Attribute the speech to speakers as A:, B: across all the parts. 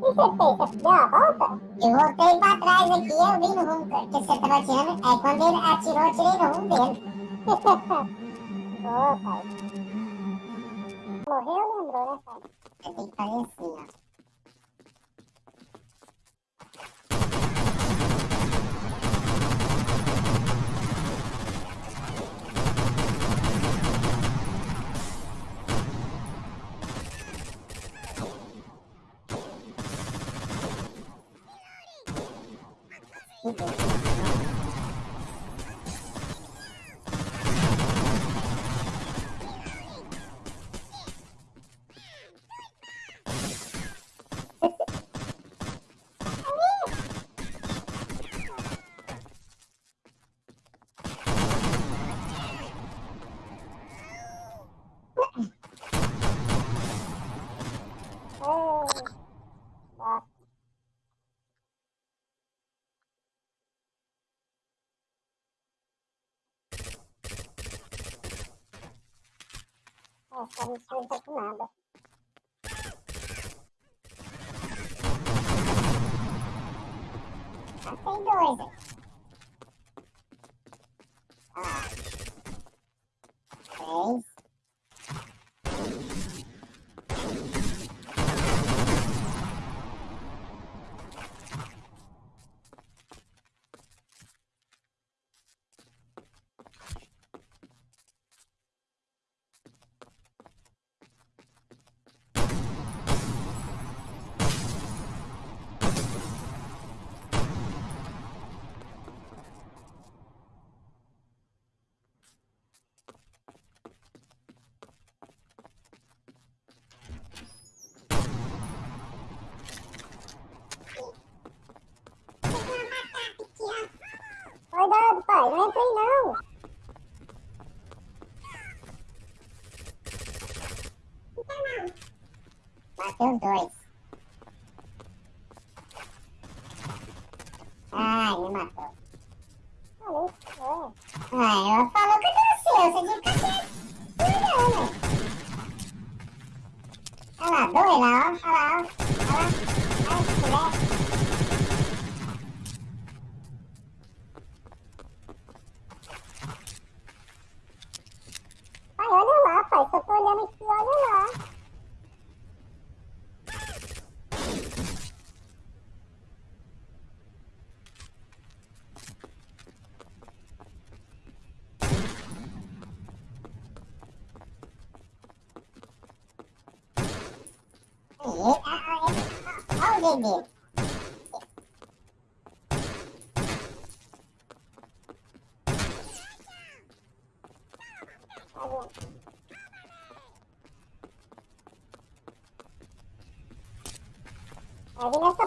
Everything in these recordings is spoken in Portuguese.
A: Você deu a volta?
B: Eu voltei pra trás aqui, eu vi no rumo que você tava atirando. Aí quando ele atirou, eu tirei no rumo dele.
A: Boa, pai. Morreu ou lembrou, né, pai?
B: Eu tenho que fazer assim, ó.
A: Oh, my God. Missão não nada.
B: Ah, tem dois? Ah. Três.
A: Cuidado, pai. Não entra aí, não.
B: Bateu dois. Ai, me matou.
A: Falei. É.
B: Ai, ela falou que deu seu, você tinha que ficar cuidando. Olha lá, dois lá, ó. Olha lá, ó. Olha lá. Olha que.
A: Pai, olha lá, pai. Só tô olhando aqui, olha lá.
B: Aí, ó, ó, ó, ó o dedo dele.
A: Tá vendo? Vai vir nessa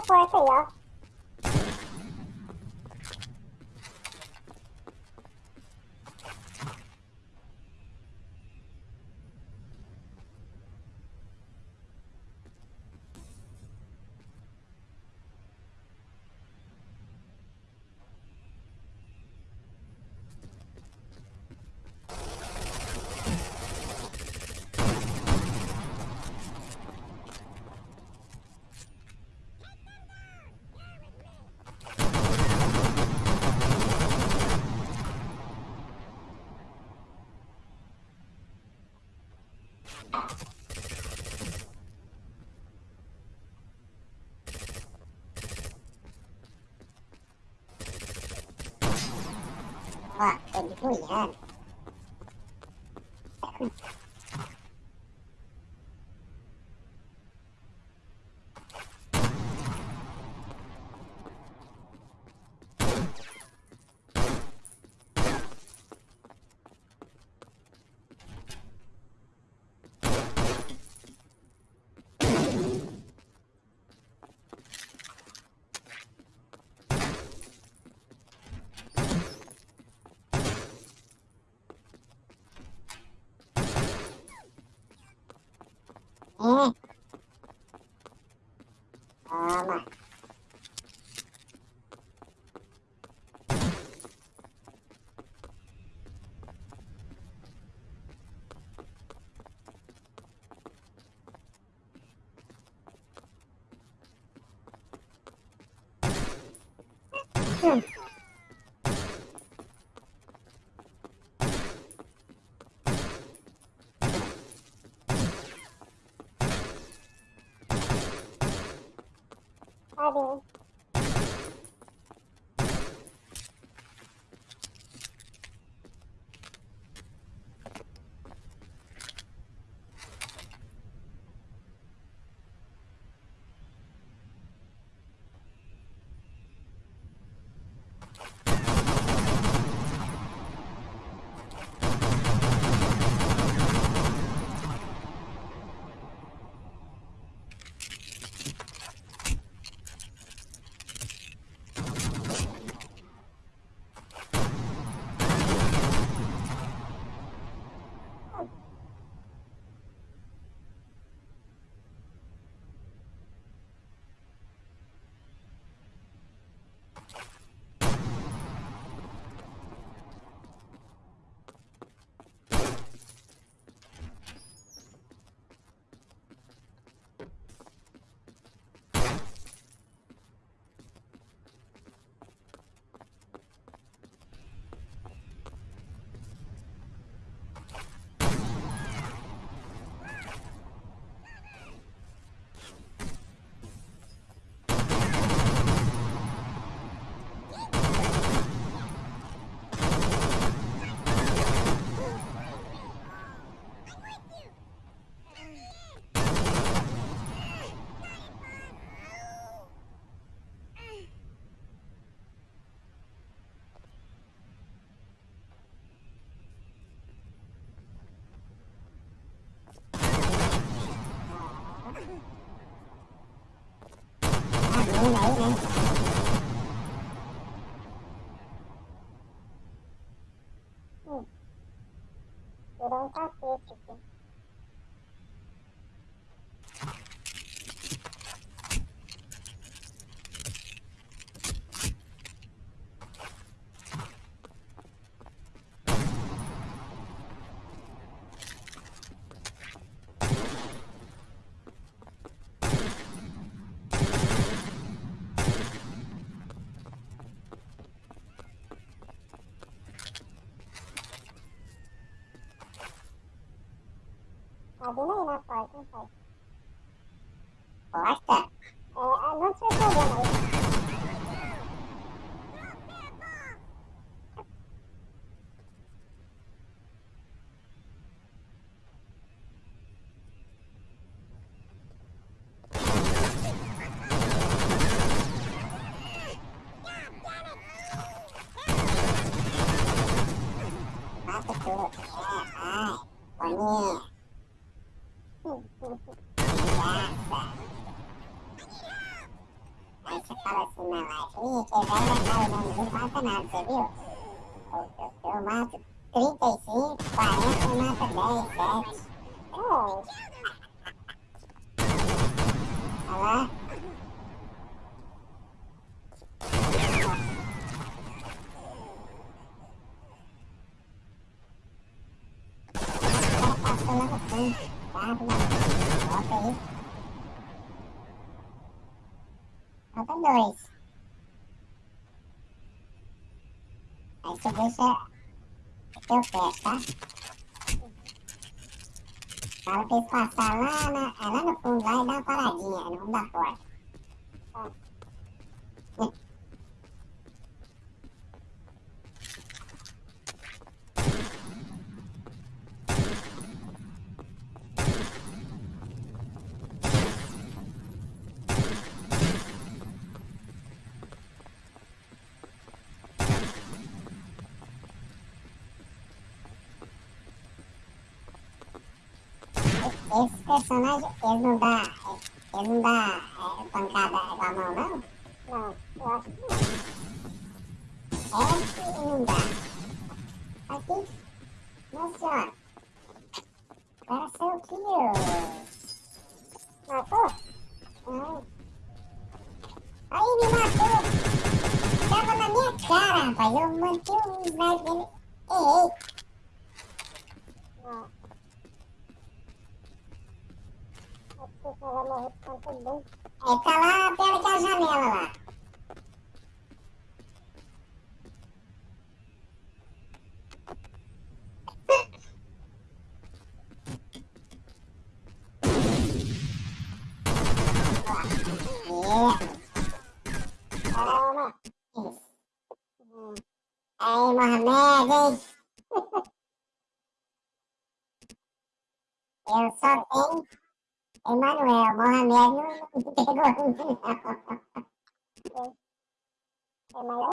A: porta aí,
B: Yeah. É. Nổ
A: nổ nổ Tadinho aí na porta, hein, pai?
B: Porta?
A: É, é, não sei se eu vendo aí.
B: Mata tudo. É, ai. Boninha.
A: Hum, hum, hum.
B: Graça. Aí na live, ih, que vai estar usando não mata nada, você viu? Eu, eu, eu mato 35, 40 e mata 10, 7.
A: É,
B: Olha lá. O cara passou lá no fundo. Tá, volta aí. Falta dois. Você deixa teu pé, tá? Fala pra eles passar lá, é lá no fundo, lá e dar uma paradinha no fundo da porta. Esses personagens, eles não dá, eles não dá é, pancada com a mão, não?
A: não, eu acho que não.
B: Esse não dá. Aqui, nossa senhora. O cara saiu aqui, ó.
A: Matou?
B: Ai. Aí me matou. Tava na minha cara, rapaz. Eu mantive um sniper nele. Errei.
A: Não.
B: É, tá lá perto da janela lá. Aí, Mohamed. Eu só tenho... Emanuel. Mohamed não, não pegou ainda, não.
A: É mais